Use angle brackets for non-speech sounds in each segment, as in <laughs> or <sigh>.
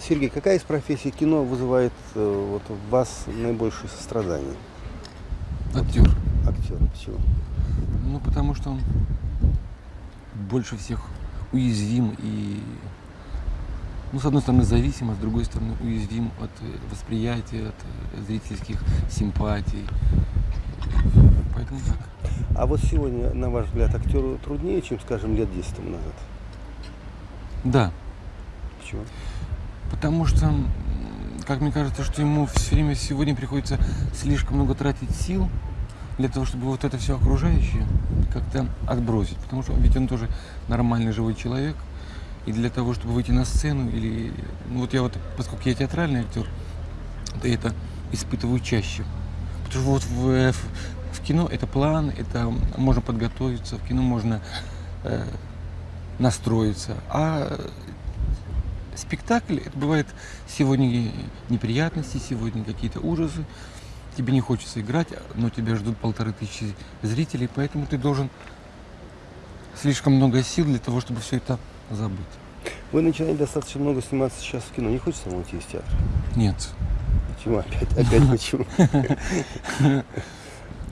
Сергей, какая из профессий кино вызывает э, вот, в вас наибольшее сострадание? Актер. Актер. Почему? Ну, потому что он больше всех уязвим и, ну, с одной стороны, зависим, а с другой стороны, уязвим от восприятия, от э, зрительских симпатий. Поэтому так. А вот сегодня, на ваш взгляд, актеру труднее, чем, скажем, лет 10 тому назад? Да, Почему? Потому что, как мне кажется, что ему все время сегодня приходится слишком много тратить сил для того, чтобы вот это все окружающее как-то отбросить. Потому что ведь он тоже нормальный живой человек. И для того, чтобы выйти на сцену, или ну вот я вот, поскольку я театральный актер, то я это испытываю чаще. Потому что вот в, э, в кино это план, это можно подготовиться, в кино можно э, настроиться. А спектакль, это бывает сегодня неприятности, сегодня какие-то ужасы. Тебе не хочется играть, но тебя ждут полторы тысячи зрителей, поэтому ты должен слишком много сил для того, чтобы все это забыть. Вы начинали достаточно много сниматься сейчас в кино. Не хочется вам уйти из театра? Нет. Почему? Опять, опять почему? <laughs>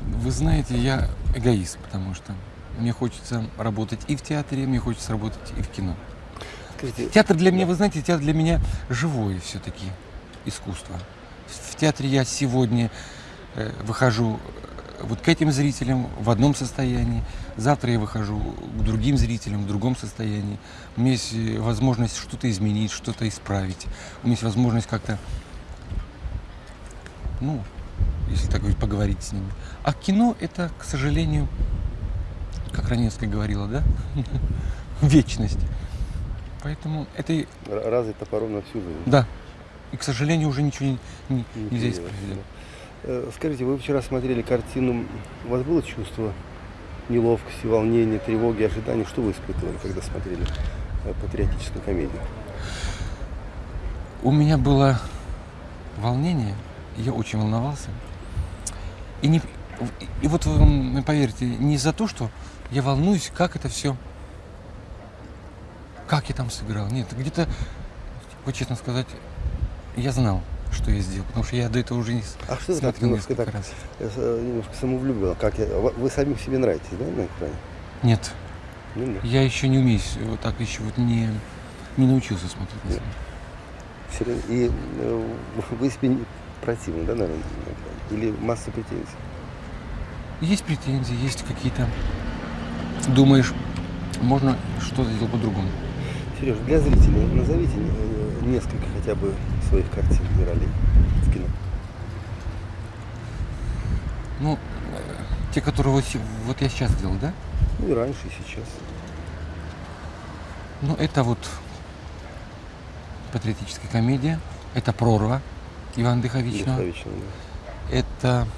Вы знаете, я эгоист, потому что мне хочется работать и в театре, мне хочется работать и в кино. Скажите, Театр для меня, вы знаете, театр для меня живое все-таки искусство. В театре я сегодня э, выхожу э, вот к этим зрителям в одном состоянии, завтра я выхожу к другим зрителям в другом состоянии. У меня есть э, возможность что-то изменить, что-то исправить. У меня есть возможность как-то, ну, если так говорить, поговорить с ними. А кино это, к сожалению, как Раневская говорила, да, <laughs> вечность. Поэтому это и- р- разы топором на всю жизнь. да. И, к сожалению, уже ничего не- не- Не нельзя исправить. да. Э, Скажите, вы вчера смотрели картину, у вас было чувство неловкости, волнения, тревоги, ожидания? Что вы испытывали, когда смотрели э, патриотическую комедию? У меня было волнение, я очень волновался. И, не, и, вот поверьте, не за то, что я волнуюсь, как это все, как я там сыграл. Нет, где-то, вот честно сказать, я знал, что я сделал, потому что я до этого уже не А что это так немножко так, раз. э, э, немножко самовлюбленно? Как я, вы самим себе нравитесь, да, на экране? Нет, Ну, да. я еще не умею, вот так еще вот не, не научился смотреть на Нет. себя. И э, вы себе не противны, да, наверное, на? Или масса претензий? Есть претензии, есть какие-то... Думаешь, можно что-то сделать по-другому. Сереж, для зрителей назовите э, несколько хотя бы своих картин и ролей в кино. Ну, э, те, которые вот, вот я сейчас сделал, да? Ну и раньше, и сейчас. Ну, это вот патриотическая комедия, это «Прорва» Ивана Дыховичного, Духовичного, да. это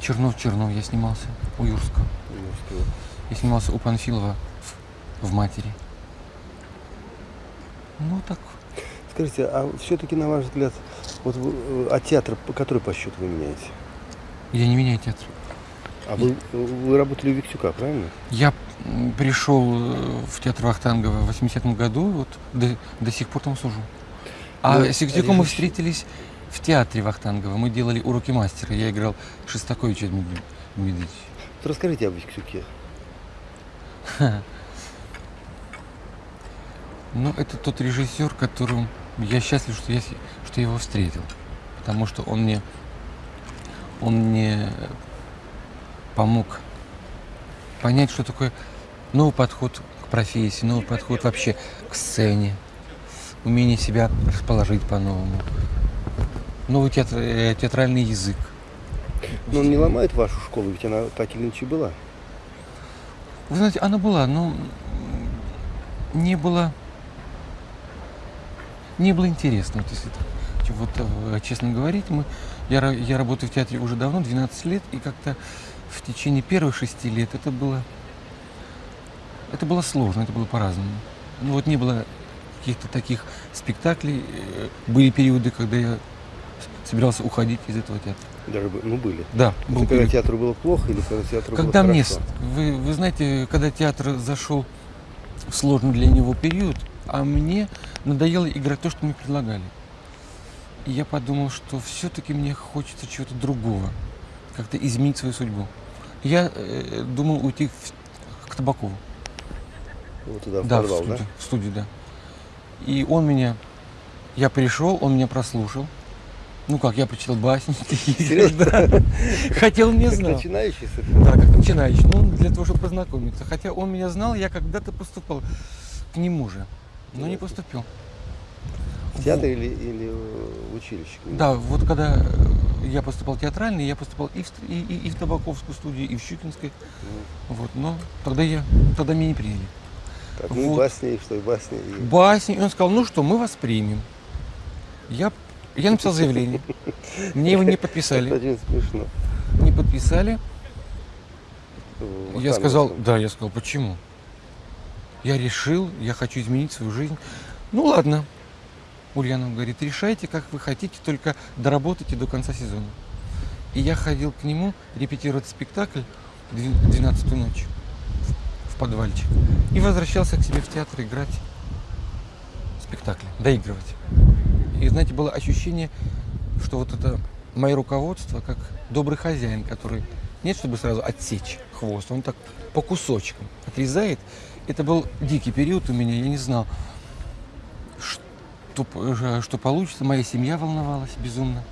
«Чернов-Чернов» я снимался у Юрского, Юрского. я снимался у Панфилова в «Матери». Ну, так, Скажите, а все-таки, на ваш взгляд, вот вы, э, а театр, по- который по счету вы меняете? я не меняю театр. А вы, вы работали у Виктюка, правильно? Я пришел э, в театр Вахтангова в 80-м году, вот до, до сих пор там служу. А Ну, с Сигдюком мы встретились в театре Вахтангова. Мы делали уроки мастера. Я играл Шестаковича Дмитриевича. Вот расскажите об Виктюке. <laughs> Ну, это тот режиссер, которым я счастлив, что я, что я его встретил. Потому что он мне, он мне помог понять, что такое новый подход к профессии, новый подход вообще к сцене, умение себя расположить по-новому, новый театр- э, театральный язык. Но он не ломает вашу школу, ведь она так или иначе была. Вы знаете, она была, но не было, не было интересно, вот если ч- вот, э, честно говорить. Мы, я, я работаю в театре уже давно, 12 лет, и как-то в течение первых шести лет это было, это было сложно, это было по-разному. Ну вот не было каких-то таких спектаклей. э, Были периоды, когда я собирался уходить из этого театра. Даже ну были. Да, Это был когда период. театру было плохо или когда театру Когда было мне, хорошо? вы, вы знаете, когда театр зашел сложный для него период, А мне надоело играть то, что мне предлагали. И я подумал, что все-таки мне хочется чего-то другого, как-то изменить свою судьбу. Я э, думал уйти в, к Табакову. Вот туда, в да, подвал, в студию, да? в студию, да. И он меня, я пришел, он меня прослушал. Ну как, я прочитал басни. Серьезно? <laughs> <laughs> Хотел, не Как знал. начинающий совершенно. Да, как начинающий. Ну, для того, чтобы познакомиться. Хотя он меня знал, я когда-то поступал к нему же, но не поступил. В театр или, или в училище? Да, вот когда я поступал театральный, я поступал и в, и, и- и в Табаковскую студию, и в Щукинской. Вот, но тогда я, тогда меня не приняли. Так, ну Вот. басни, и что, и басни. и- Басни, и он сказал, ну что, мы вас примем. Я, я написал заявление. Мне его не Это подписали. очень смешно. Не подписали. Я сказал, да, я сказал, почему? Я решил, я хочу изменить свою жизнь. Ну ладно. Ульянов говорит, решайте, как вы хотите, только доработайте до конца сезона. И я ходил к нему репетировать спектакль 12 ночь в подвальчик. И возвращался к себе в театр играть спектакли, доигрывать. И знаете, было ощущение, что вот это мое руководство, как добрый хозяин, который нет, чтобы сразу отсечь хвост, он так по кусочкам отрезает. Это был дикий период у меня, я не знал, что, п- что получится. Моя семья волновалась безумно.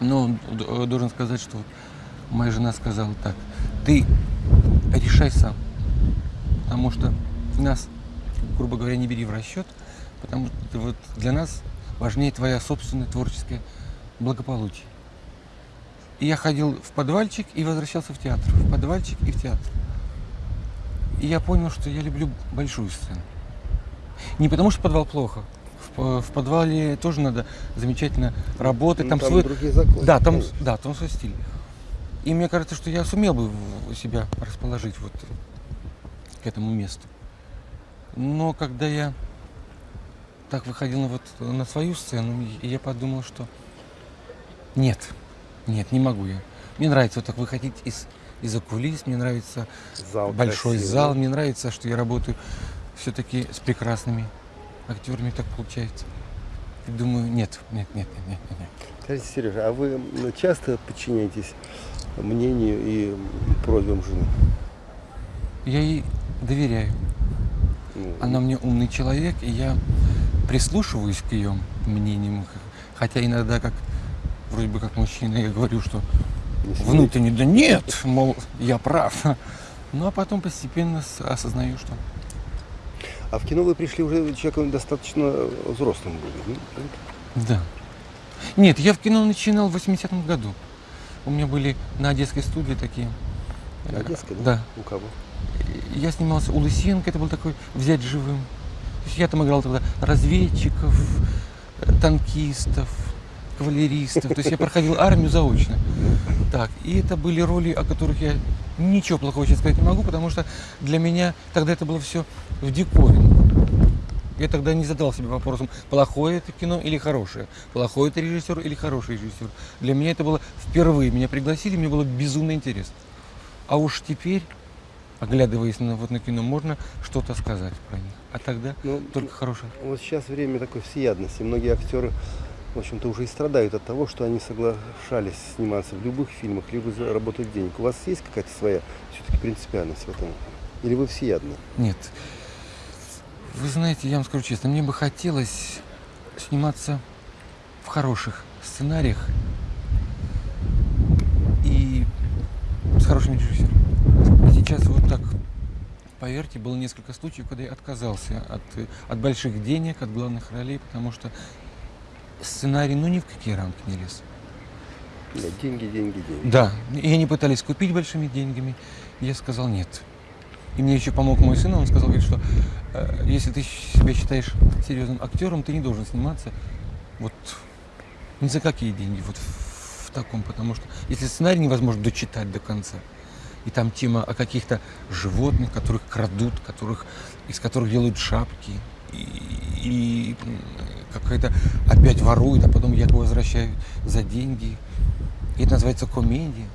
Но д- должен сказать, что моя жена сказала так, ты решай сам, потому что нас, грубо говоря, не бери в расчет, потому что вот для нас важнее твоя собственное творческое благополучие. И я ходил в подвальчик и возвращался в театр, в подвальчик и в театр. И я понял, что я люблю большую сцену. Не потому, что подвал плохо. В, по- в подвале тоже надо замечательно работать. Ну, там, там свой... другие законы, Да, там, конечно. да, там свой стиль. И мне кажется, что я сумел бы себя расположить вот к этому месту. Но когда я так выходил на, вот, на свою сцену, и я подумал, что нет, нет, не могу я. Мне нравится вот так выходить из, из-за кулис, мне нравится Зал большой красивый. зал, мне нравится, что я работаю все-таки с прекрасными актерами, так получается. И думаю, нет, нет, нет, нет, нет, нет. Скажите, Сережа, а вы часто подчиняетесь мнению и просьбам жены? Я ей доверяю. Ну, Она мне умный человек, и я прислушиваюсь к ее мнениям. Хотя иногда, как вроде бы как мужчина, я говорю, что не внутренне, да нет, мол, я прав. Ну а потом постепенно осознаю, что А в кино вы пришли уже человеком достаточно взрослым были. ну, да. Нет, я в кино начинал в 80-м году. У меня были на Одесской студии такие. На э, Одесской, да? Да. У кого? Я снимался у Лысенко, это был такой взять живым. Я там играл тогда разведчиков, э, танкистов, кавалеристов. То есть я проходил армию заочно. Так, и это были роли, о которых я ничего плохого сейчас сказать не могу, потому что для меня тогда это было все в диковину. Я тогда не задал себе вопросом, плохое это кино или хорошее, плохой это режиссер или хороший режиссер. Для меня это было впервые. Меня пригласили, мне было безумно интересно. А уж теперь, оглядываясь на, вот на кино, можно что-то сказать про них. А тогда Ну, только хорошее. Вот сейчас время такой всеядности. Многие актеры, в общем-то, уже и страдают от того, что они соглашались сниматься в любых фильмах, либо заработать денег. У вас есть какая-то своя все-таки принципиальность в этом? Или вы всеядны? Нет. Вы знаете, я вам скажу честно, мне бы хотелось сниматься в хороших сценариях и с хорошими режиссерами. Сейчас вот так, поверьте, было несколько случаев, когда я отказался от, от больших денег, от главных ролей, потому что сценарий, ну ни в какие рамки не лез. Да, деньги, деньги, деньги. Да, и они пытались купить большими деньгами. Я сказал нет. И мне еще помог мой сын, он сказал, говорит, что э, если ты себя считаешь серьезным актером, ты не должен сниматься вот ни за какие деньги, вот в, в таком, потому что если сценарий невозможно дочитать до конца, и там тема о каких-то животных, которых крадут, которых, из которых делают шапки, и, и, какая-то опять воруют, а потом якобы возвращают за деньги. И это называется комедия.